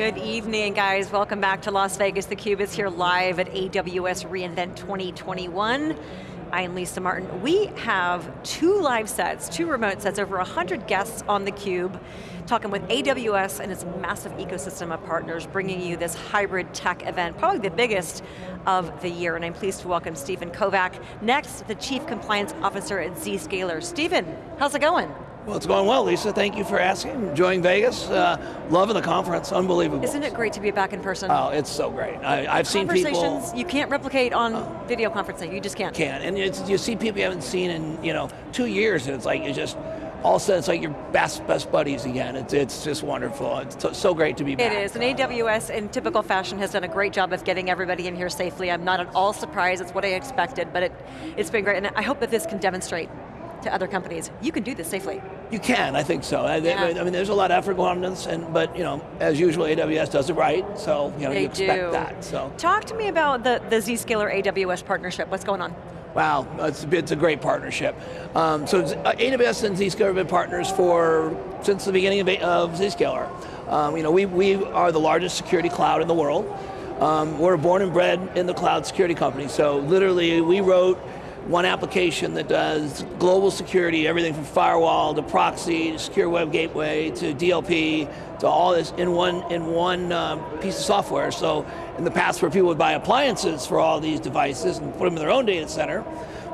Good evening, guys. Welcome back to Las Vegas. theCUBE is here live at AWS reInvent 2021. I am Lisa Martin. We have two live sets, two remote sets, over 100 guests on theCUBE, talking with AWS and its massive ecosystem of partners, bringing you this hybrid tech event, probably the biggest of the year, and I'm pleased to welcome Stephen Kovac. Next, the Chief Compliance Officer at Zscaler. Stephen, how's it going? Well, it's going well, Lisa. Thank you for asking. Enjoying Vegas. Uh, loving the conference. Unbelievable. Isn't it great to be back in person? Oh, it's so great. I, have seen people. Conversations you can't replicate on uh, video conferencing. You just can't. Can't. And you see people you haven't seen in you know two years, and it's like you just all of a sudden it's like your best best buddies again. It's it's just wonderful. It's so great to be back. It is, and AWS in typical fashion has done a great job of getting everybody in here safely. I'm not at all surprised, it's what I expected, but it, it's been great, and I hope that this can demonstrate to other companies. You can do this safely. You can, I think so. Yeah. I, mean, there's a lot of effort going on this, and but you know, as usual, AWS does it right, so you know, they you expect do. that. So talk to me about the the Zscaler AWS partnership. What's going on? Wow, it's, it's a great partnership. Um, so uh, AWS and Zscaler have been partners for since the beginning of, of Zscaler. Um, you know, we we are the largest security cloud in the world. Um, we're born and bred in the cloud security company. So literally, we wrote one application that does global security, everything from firewall to proxy, to secure web gateway, to DLP, to all this in one, in one uh, piece of software. So in the past where people would buy appliances for all these devices and put them in their own data center,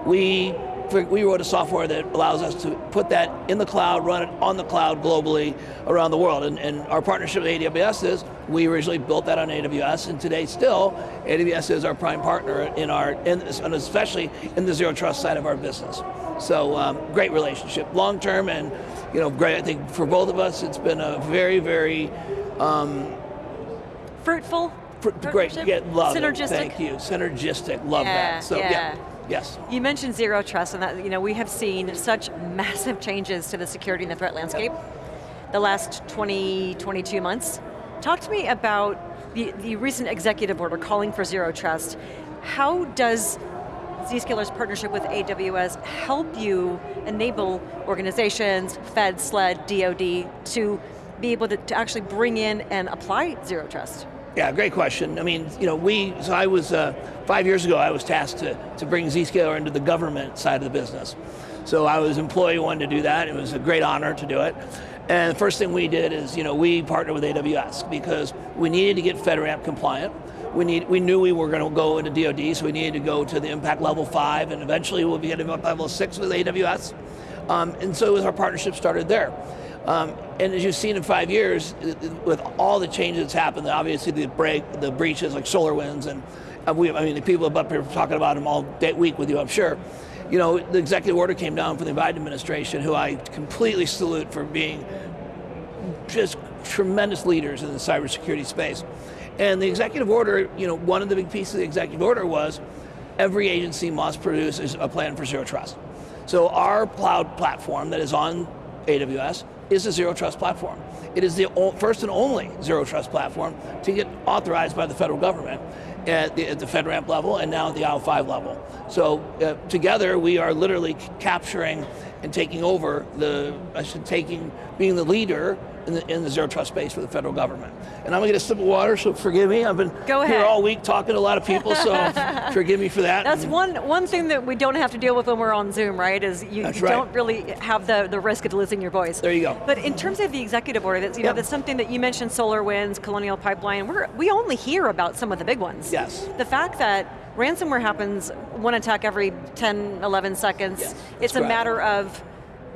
we we wrote a software that allows us to put that in the cloud, run it on the cloud globally around the world. And, and, our partnership with AWS is, we originally built that on AWS, and today still, AWS is our prime partner in our, in, and especially in the zero trust side of our business. So um, great relationship, long term, and you know, great. I think for both of us, it's been a very, very um, fruitful. Great, yeah, love Synergistic. It. Thank you, synergistic. Love yeah, that. So yeah. yeah. Yes. You mentioned zero trust, and that you know we have seen such massive changes to the security and the threat landscape the last 20, 22 months. Talk to me about the, the recent executive order calling for zero trust. How does Zscaler's partnership with AWS help you enable organizations, Fed, SLED, DoD, to be able to, to actually bring in and apply zero trust? Yeah, great question. I mean, you know, we, so I was, uh, five years ago, I was tasked to, to bring Zscaler into the government side of the business. So I was employee one to do that. It was a great honor to do it. And the first thing we did is, you know, we partnered with AWS because we needed to get FedRAMP compliant. We, need, we knew we were going to go into DoD, so we needed to go to the impact level five, and eventually we'll be at level six with AWS. Um, and so it was our partnership started there. Um, and as you've seen in five years, with all the changes that's happened, obviously the break, the breaches like SolarWinds, and uh, we, I mean, the people up here talking about them all day, week with you, I'm sure. You know, the executive order came down from the Biden administration, who I completely salute for being just tremendous leaders in the cybersecurity space. And the executive order, you know, one of the big pieces of the executive order was every agency must produce a plan for zero trust. So our cloud platform that is on AWS is a zero trust platform. It is the first and only zero trust platform to get authorized by the federal government at the, at the FedRAMP level and now at the IL5 level. So uh, together we are literally capturing and taking over the, I should taking, being the leader in the, in the zero trust space for the federal government. And I'm going to get a sip of water, so forgive me. I've been Go here all week talking to a lot of people, so forgive me for that. That's one, one thing that we don't have to deal with when we're on Zoom, right? Is you, you right. don't really have the, the risk of losing your voice. There you go. But in terms of the executive order, that's, you yep. know, that's something that you mentioned, SolarWinds, Colonial Pipeline, we're, we only hear about some of the big ones. Yes. The fact that ransomware happens one attack every 10, 11 seconds, yes, it's a matter of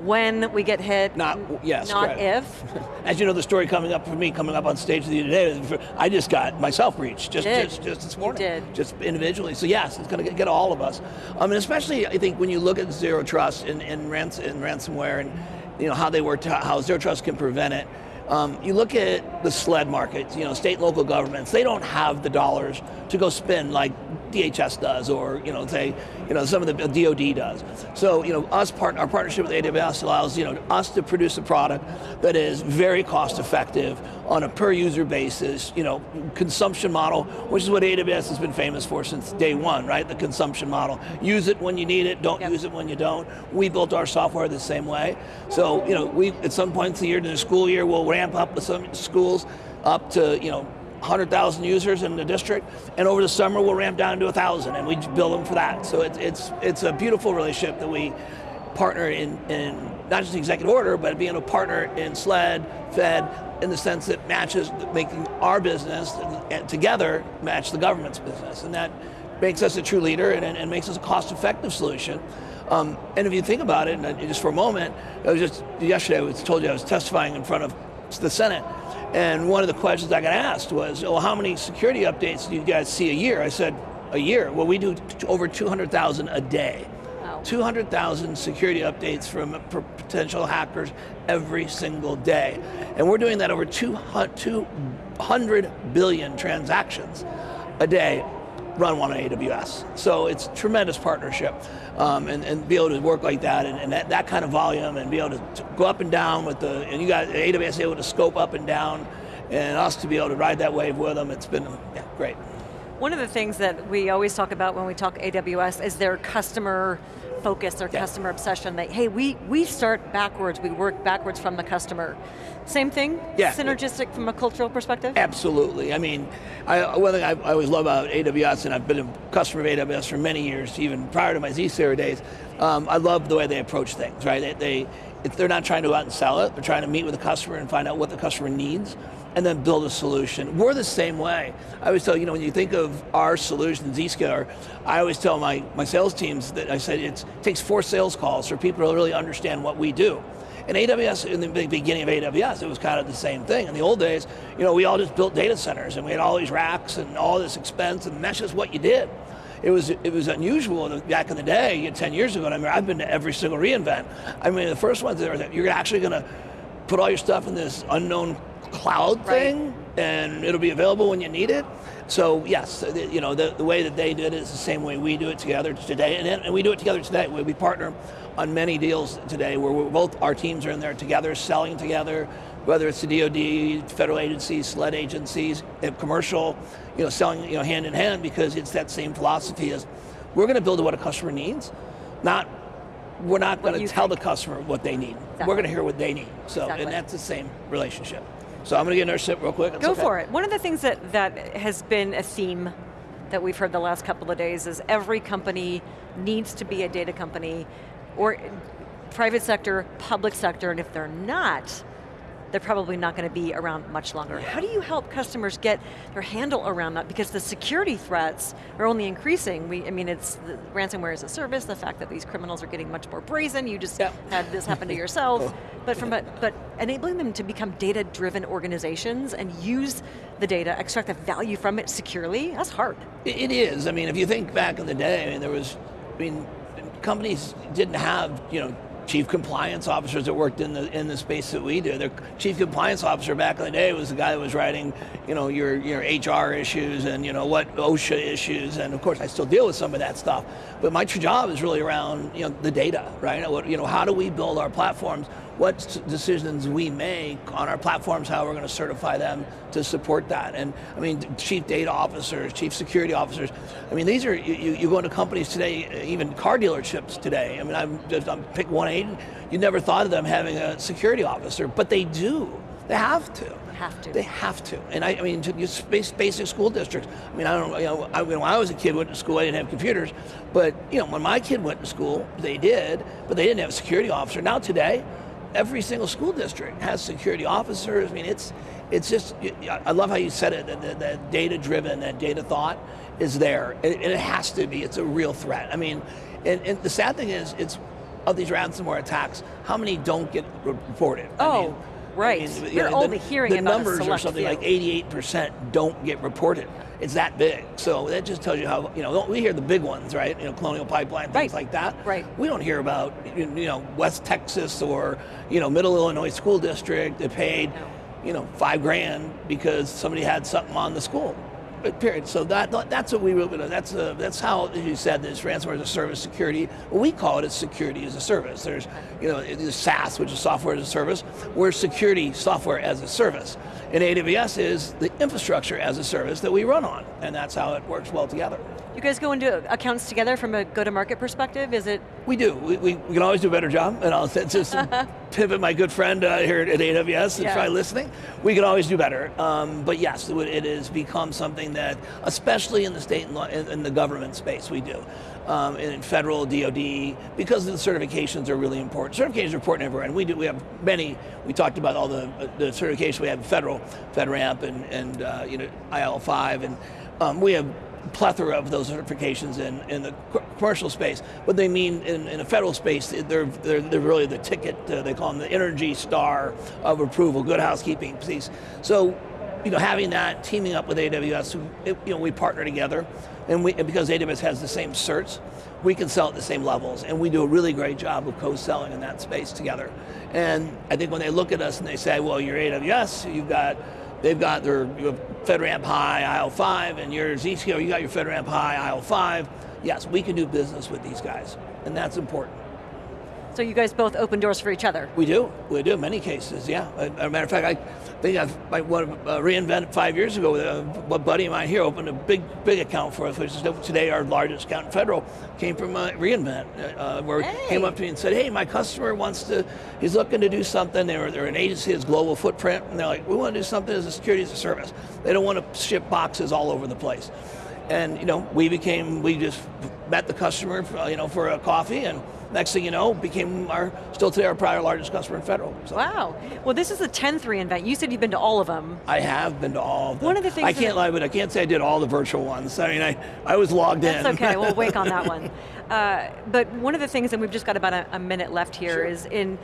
when we get hit, not yes, not correct. if. As you know, the story coming up for me, coming up on stage with you today, I just got myself breached just just, just this morning, you did. just individually. So yes, it's going to get all of us. Um, and especially, I think when you look at zero trust and, and, rans and ransomware, and you know how they work, how zero trust can prevent it. Um, you look at the SLED market, you know, state and local governments, they don't have the dollars to go spend like DHS does, or you know, say, you know, some of the DoD does. So, you know, us part, our partnership with AWS allows you know us to produce a product that is very cost effective on a per user basis, you know, consumption model, which is what AWS has been famous for since day one, right? The consumption model. Use it when you need it, don't yep. use it when you don't. We built our software the same way. So, you know, we at some points in the year, in the school year, we'll ramp up with some schools up to, you know, 100,000 users in the district, and over the summer we'll ramp down to 1,000, and we bill them for that. So it's, it's, it's a beautiful relationship that we partner in, in not just the executive order, but being a partner in SLED, Fed, in the sense that matches, making our business together match the government's business. And that makes us a true leader and, and makes us a cost-effective solution. Um, and if you think about it, and just for a moment, I was just, yesterday I was told you I was testifying in front of the Senate, and one of the questions I got asked was, well, how many security updates do you guys see a year? I said, a year? Well, we do over 200,000 a day. 200,000 security updates from potential hackers every single day. And we're doing that over 200 billion transactions a day run on AWS. So it's tremendous partnership um, and, and be able to work like that and, and that, that, kind of volume and be able to, to, go up and down with the, and you got AWS able to scope up and down and us to be able to ride that wave with them. It's been yeah, great. One of the things that we always talk about when we talk AWS is their customer focus their yeah. customer obsession that, hey, we, we start backwards, we work backwards from the customer. Same thing? Yeah. Synergistic from a cultural perspective? Absolutely. I mean, I, one thing I, I, always love about AWS, and I've been a customer of AWS for many years, even prior to my Zscaler days, um, I love the way they approach things, right? They, they, they're not trying to go out and sell it, they're trying to meet with the customer and find out what the customer needs, and then build a solution. We're the same way. I always tell, you know, when you think of our solution, Zscaler, I always tell my, my sales teams that I said it takes four sales calls for people to really understand what we do. In AWS, in the beginning of AWS, it was kind of the same thing. In the old days, you know, we all just built data centers and we had all these racks and all this expense and that's just what you did. It was, it was unusual back in the day, 10 years ago, I mean, I've been to every single reInvent. I mean, the first ones, there you're actually going to put all your stuff in this unknown cloud right. thing and it'll be available when you need it. So yes, you know, the, the way that they did it is the same way we do it together today, and, and we do it together today. We partner on many deals today where both our teams are in there together, selling together, whether it's the DoD, federal agencies, SLED agencies, commercial, you know, selling you know, hand in hand because it's that same philosophy as we're going to build what a customer needs, not we're not going to tell think. the customer what they need. Exactly. We're going to hear what they need. So, exactly. and that's the same relationship. So I'm going to get another sip real quick. Go okay. for it. One of the things that, that has been a theme that we've heard the last couple of days is every company needs to be a data company, or private sector, public sector, and if they're not, they're probably not going to be around much longer. How do you help customers get their handle around that? Because the security threats are only increasing. We, I mean, it's ransomware as a service, the fact that these criminals are getting much more brazen, you just yep. had this happen to yourself, oh. but from a, but enabling them to become data-driven organizations and use the data, extract the value from it securely, that's hard. It is, I mean, if you think back in the day, I mean, there was, I mean, companies didn't have, you know, chief compliance officers that worked in the in the space that we do. The chief compliance officer back in the day was the guy that was writing, you know, your your HR issues and you know what OSHA issues, and of course I still deal with some of that stuff. But my true job is really around you know the data, right? You know, how do we build our platforms what decisions we make on our platforms, how we're going to certify them to support that. And I mean, chief data officers, chief security officers, I mean, these are, you, you go into companies today, even car dealerships today, I mean, I'm just, I'm pick one eight, you never thought of them having a security officer, but they do, they have to have to. They have to. And I, I mean, to basic school districts. I mean, I don't know, you know, I, when I was a kid, went to school, I didn't have computers. But, you know, when my kid went to school, they did, but they didn't have a security officer. Now today, every single school district has security officers. I mean, it's it's just, I love how you said it, that, that data driven, that data thought is there, and it has to be, it's a real threat. I mean, and, and the sad thing is, it's of these ransomware attacks, how many don't get reported? Oh, I mean, right. I mean, You're only the, hearing the numbers are something field. like 88% don't get reported it's that big. So that just tells you how, you know, we hear the big ones, right? You know, Colonial Pipeline, things right. like that. Right. We don't hear about, you know, West Texas or, you know, Middle Illinois School District that paid, no. you know, five grand because somebody had something on the school. Period. So that that's what we really that's a, that's how as you said this ransomware as a service security. Well, we call it as security as a service. There's you know SaaS, which is software as a service. We're security software as a service, And AWS is the infrastructure as a service that we run on, and that's how it works well together. You guys go into accounts together from a go-to-market perspective? Is it? We do. We, we, we, can always do a better job, and I'll just pivot my good friend uh, here at AWS and yeah. try listening. We can always do better, um, but yes, it, it has become something that, especially in the state and in the government space, we do. Um, in federal, DoD, because the certifications are really important. Certifications are important everywhere, and we do. We have many. We talked about all the the certifications we have: federal, FedRAMP, and and uh, you know IL5, and um, we have plethora of those certifications in, in the commercial space. What they mean in, in a federal space, they're, they're, they're really the ticket, uh, they call them the energy star of approval, good housekeeping piece. So, you know, having that, teaming up with AWS, it, you know, we partner together, and, we, and because AWS has the same certs, we can sell at the same levels, and we do a really great job of co-selling in that space together. And I think when they look at us and they say, well, you're AWS, you've got They've got their FedRAMP High IL5 and your Zscaler, you got your FedRAMP High IL5. Yes, we can do business with these guys, and that's important. So you guys both open doors for each other? We do, we do, in many cases, yeah. As a matter of fact, I think I've, I uh, reInvent five years ago, uh, a buddy of mine here opened a big, big account for us, which is today our largest account in federal, came from uh, reInvent, uh, where hey. he came up to me and said, hey, my customer wants to, he's looking to do something, they're, they're an agency, has global footprint, and they're like, we want to do something as a security as a service. They don't want to ship boxes all over the place. And you know, we became, we just met the customer, for, you know, for a coffee, and next thing you know, became our, still today our prior largest customer in federal. So. Wow. Well, this is the 10th reInvent. You said you've been to all of them. I have been to all of them. One of the things I can't lie, but I can't say I did all the virtual ones. I mean, I, I was logged That's in. That's okay, we'll wait on that one. Uh, but one of the things, and we've just got about a, a minute left here, sure. is in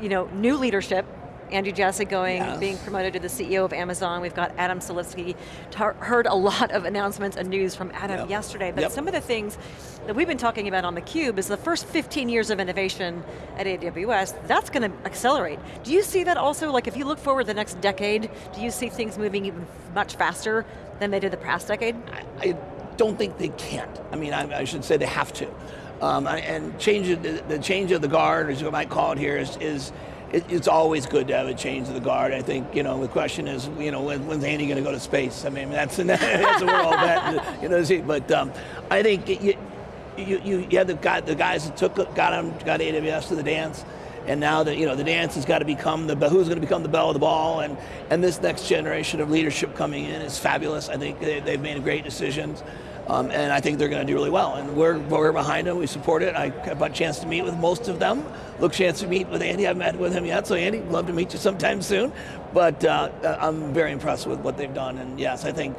you know, new leadership, Andy Jassy going, yes. being promoted to the CEO of Amazon. We've got Adam Selipsky. Heard a lot of announcements and news from Adam yep. yesterday, but yep. some of the things that we've been talking about on theCUBE is the first 15 years of innovation at AWS, that's going to accelerate. Do you see that also, like if you look forward the next decade, do you see things moving even much faster than they did the past decade? I, I don't think they can't. I mean, I, I should say they have to. Um, and change the, the, change of the guard, as you might call it here, is, is it, it's always good to have a change of the guard. I think, you know, the question is, you know, when, when's Andy going to go to space? I mean, that's, that's we're all bet, you know, but um, I think you, you, you, have the, guy, the guys that took, got, him, got AWS to the dance, and now that you know the dance has got to become the who's going to become the belle of the ball, and and this next generation of leadership coming in is fabulous. I think they, have made great decisions. Um, and I think they're going to do really well. And we're, we're behind them, we support it. I have a chance to meet with most of them. Look chance to meet with Andy, I haven't met with him yet, so Andy, love to meet you sometime soon. But uh, I'm very impressed with what they've done, and yes, I think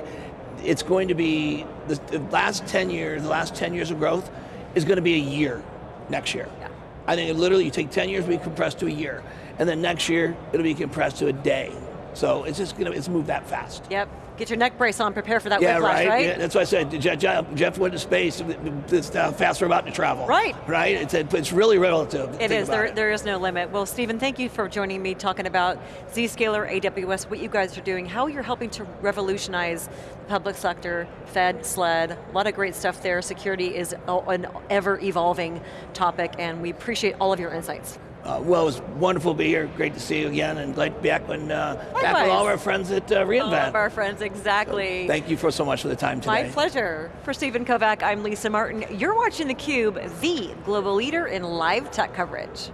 it's going to be, the, the last 10 years, the last 10 years of growth is going to be a year next year. Yeah. I think literally you take 10 years, be compressed to a year. And then next year, it'll be compressed to a day. So it's just going to, it's moved that fast. Yep. Get your neck brace on, prepare for that yeah, whiplash, right? right? Yeah, that's what I said. Jeff, Jeff went to space. It's how fast we're about to travel. Right. Right? It's, it's really relative. It is. There, it. there is no limit. Well, Stephen, thank you for joining me talking about Zscaler, AWS, what you guys are doing, how you're helping to revolutionize the public sector, Fed, SLED, a lot of great stuff there. Security is an ever evolving topic, and we appreciate all of your insights. Uh, well, it was wonderful to be here. Great to see you again, and glad to be back, when, uh, back with all of our friends at uh, reInvent. All of our friends, exactly. So thank you for so much for the time today. My pleasure. For Stephen Kovac, I'm Lisa Martin. You're watching theCUBE, the global leader in live tech coverage.